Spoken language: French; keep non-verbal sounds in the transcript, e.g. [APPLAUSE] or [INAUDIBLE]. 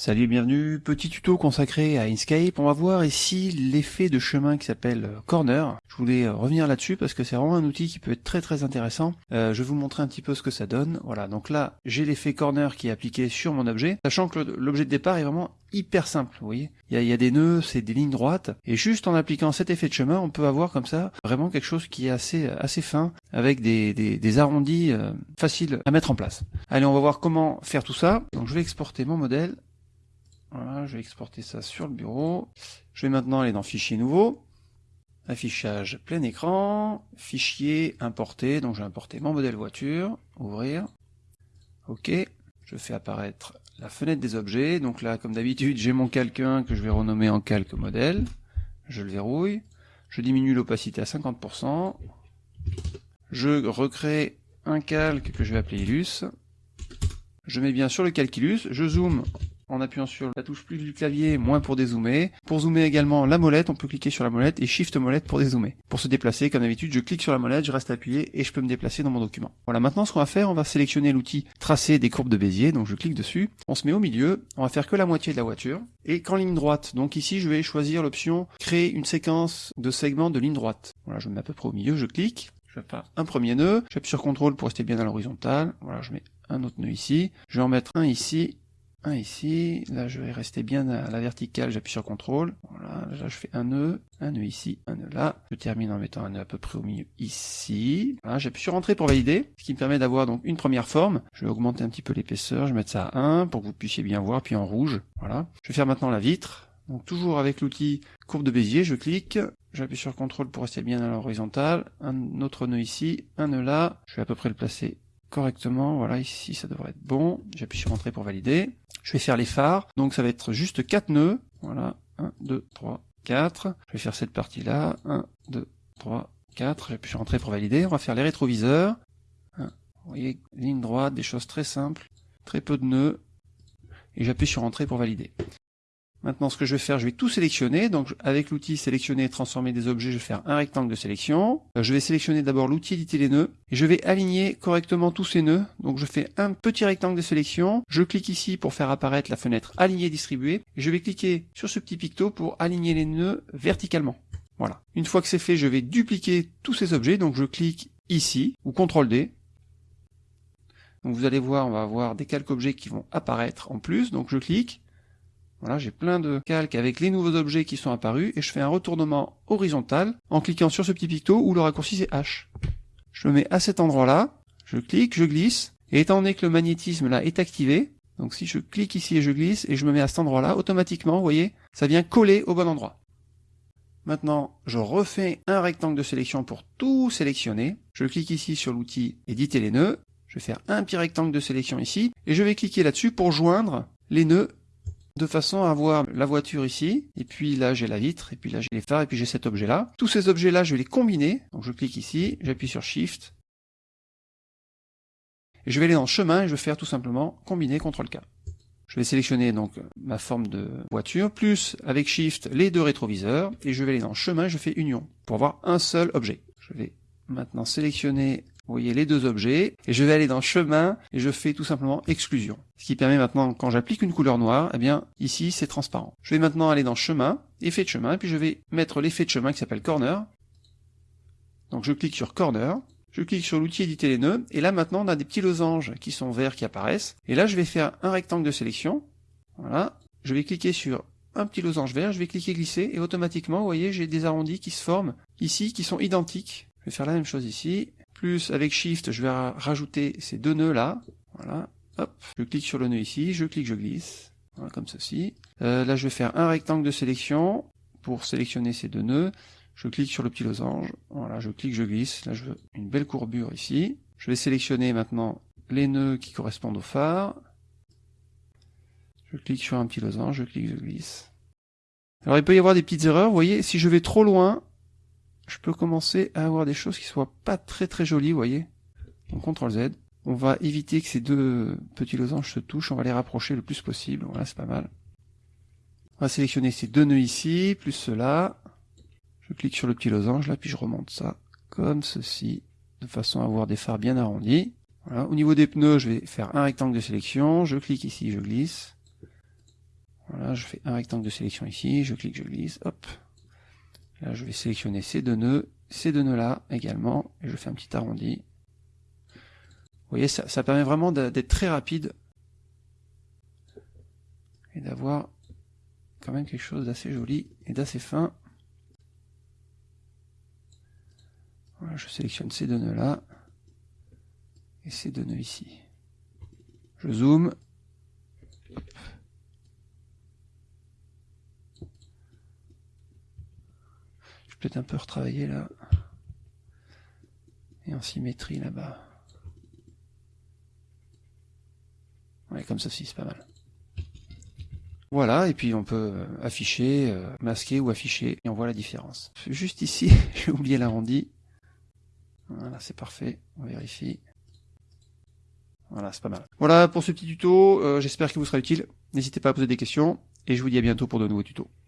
Salut et bienvenue, petit tuto consacré à Inkscape. On va voir ici l'effet de chemin qui s'appelle euh, Corner. Je voulais euh, revenir là-dessus parce que c'est vraiment un outil qui peut être très très intéressant. Euh, je vais vous montrer un petit peu ce que ça donne. Voilà, donc là j'ai l'effet Corner qui est appliqué sur mon objet, sachant que l'objet de départ est vraiment hyper simple, vous voyez. Il y a, des nœuds, c'est des lignes droites, et juste en appliquant cet effet de chemin, on peut avoir comme ça vraiment quelque chose qui est assez assez fin, avec des, des, arrondis faciles à mettre en place. Allez, on va voir comment faire tout ça. Donc je vais exporter mon modèle voilà, je vais exporter ça sur le bureau. Je vais maintenant aller dans Fichier nouveau, affichage plein écran, fichier importer, donc je vais importer mon modèle voiture, ouvrir, ok, je fais apparaître la fenêtre des objets, donc là comme d'habitude j'ai mon calque 1 que je vais renommer en calque modèle, je le verrouille, je diminue l'opacité à 50%, je recrée un calque que je vais appeler Illus, je mets bien sur le calculus, je zoome en appuyant sur la touche plus du clavier, moins pour dézoomer. Pour zoomer également la molette, on peut cliquer sur la molette et Shift molette pour dézoomer. Pour se déplacer, comme d'habitude, je clique sur la molette, je reste appuyé et je peux me déplacer dans mon document. Voilà, maintenant ce qu'on va faire, on va sélectionner l'outil tracer des courbes de Bézier, donc je clique dessus. On se met au milieu, on va faire que la moitié de la voiture et qu'en ligne droite. Donc ici, je vais choisir l'option créer une séquence de segments de ligne droite. Voilà, je me mets à peu près au milieu, je clique. Je vais faire un premier nœud, j'appuie sur CTRL pour rester bien à l'horizontale. Voilà, je mets un autre nœud ici. Je vais en mettre un ici ici, là je vais rester bien à la verticale, j'appuie sur CTRL, voilà, là je fais un nœud, un nœud ici, un nœud là, je termine en mettant un nœud à peu près au milieu ici, j'appuie sur Entrée pour valider, ce qui me permet d'avoir donc une première forme, je vais augmenter un petit peu l'épaisseur, je vais mettre ça à 1 pour que vous puissiez bien voir, puis en rouge, voilà. Je vais faire maintenant la vitre, donc toujours avec l'outil courbe de Bézier, je clique, j'appuie sur CTRL pour rester bien à l'horizontale, un autre nœud ici, un nœud là, je vais à peu près le placer correctement. Voilà, ici ça devrait être bon. J'appuie sur Entrée pour valider. Je vais faire les phares. Donc ça va être juste 4 nœuds. Voilà, 1, 2, 3, 4. Je vais faire cette partie-là. 1, 2, 3, 4. J'appuie sur Entrée pour valider. On va faire les rétroviseurs. Vous voyez, ligne droite, des choses très simples. Très peu de nœuds. Et j'appuie sur Entrée pour valider. Maintenant, ce que je vais faire, je vais tout sélectionner. Donc, avec l'outil sélectionner et transformer des objets, je vais faire un rectangle de sélection. Euh, je vais sélectionner d'abord l'outil éditer les nœuds. Et je vais aligner correctement tous ces nœuds. Donc, je fais un petit rectangle de sélection. Je clique ici pour faire apparaître la fenêtre aligner distribuer. Et je vais cliquer sur ce petit picto pour aligner les nœuds verticalement. Voilà. Une fois que c'est fait, je vais dupliquer tous ces objets. Donc, je clique ici, ou CTRL D. Donc, vous allez voir, on va avoir des calques objets qui vont apparaître en plus. Donc, je clique. Voilà, j'ai plein de calques avec les nouveaux objets qui sont apparus et je fais un retournement horizontal en cliquant sur ce petit picto où le raccourci c'est H. Je me mets à cet endroit-là, je clique, je glisse, et étant donné que le magnétisme là est activé, donc si je clique ici et je glisse et je me mets à cet endroit-là, automatiquement, vous voyez, ça vient coller au bon endroit. Maintenant, je refais un rectangle de sélection pour tout sélectionner. Je clique ici sur l'outil éditer les nœuds. Je vais faire un petit rectangle de sélection ici et je vais cliquer là-dessus pour joindre les nœuds de façon à avoir la voiture ici, et puis là j'ai la vitre, et puis là j'ai les phares, et puis j'ai cet objet-là. Tous ces objets-là, je vais les combiner. Donc je clique ici, j'appuie sur Shift, et je vais aller dans chemin, et je vais faire tout simplement combiner CTRL-K. Je vais sélectionner donc ma forme de voiture, plus avec Shift les deux rétroviseurs, et je vais aller dans chemin, je fais union, pour avoir un seul objet. Je vais maintenant sélectionner vous voyez les deux objets, et je vais aller dans chemin, et je fais tout simplement exclusion. Ce qui permet maintenant, quand j'applique une couleur noire, eh bien, ici, c'est transparent. Je vais maintenant aller dans chemin, effet de chemin, et puis je vais mettre l'effet de chemin qui s'appelle corner. Donc je clique sur corner, je clique sur l'outil éditer les nœuds, et là maintenant on a des petits losanges qui sont verts qui apparaissent, et là je vais faire un rectangle de sélection, voilà, je vais cliquer sur un petit losange vert, je vais cliquer glisser, et automatiquement, vous voyez, j'ai des arrondis qui se forment ici, qui sont identiques. Je vais faire la même chose ici, plus avec Shift, je vais rajouter ces deux nœuds là. Voilà. Hop. Je clique sur le nœud ici, je clique, je glisse. Voilà, comme ceci. Euh, là, je vais faire un rectangle de sélection pour sélectionner ces deux nœuds. Je clique sur le petit losange. Voilà, je clique, je glisse. Là, je veux une belle courbure ici. Je vais sélectionner maintenant les nœuds qui correspondent au phare. Je clique sur un petit losange, je clique, je glisse. Alors il peut y avoir des petites erreurs, vous voyez, si je vais trop loin, je peux commencer à avoir des choses qui soient pas très très jolies, vous voyez. Donc CTRL Z. On va éviter que ces deux petits losanges se touchent, on va les rapprocher le plus possible, voilà c'est pas mal. On va sélectionner ces deux nœuds ici, plus cela. Je clique sur le petit losange là, puis je remonte ça comme ceci, de façon à avoir des phares bien arrondis. Voilà. Au niveau des pneus, je vais faire un rectangle de sélection, je clique ici, je glisse. Voilà, je fais un rectangle de sélection ici, je clique, je glisse, hop. Là, je vais sélectionner ces deux nœuds, ces deux nœuds-là également, et je fais un petit arrondi. Vous voyez, ça, permet vraiment d'être très rapide et d'avoir quand même quelque chose d'assez joli et d'assez fin. Voilà, je sélectionne ces deux nœuds-là et ces deux nœuds ici. Je zoome. Peut-être un peu retravailler là. Et en symétrie là-bas. Ouais, comme ceci, c'est pas mal. Voilà, et puis on peut euh, afficher, euh, masquer ou afficher, et on voit la différence. Juste ici, [LAUGHS] j'ai oublié l'arrondi. Voilà, c'est parfait, on vérifie. Voilà, c'est pas mal. Voilà pour ce petit tuto, euh, j'espère qu'il vous sera utile. N'hésitez pas à poser des questions, et je vous dis à bientôt pour de nouveaux tutos.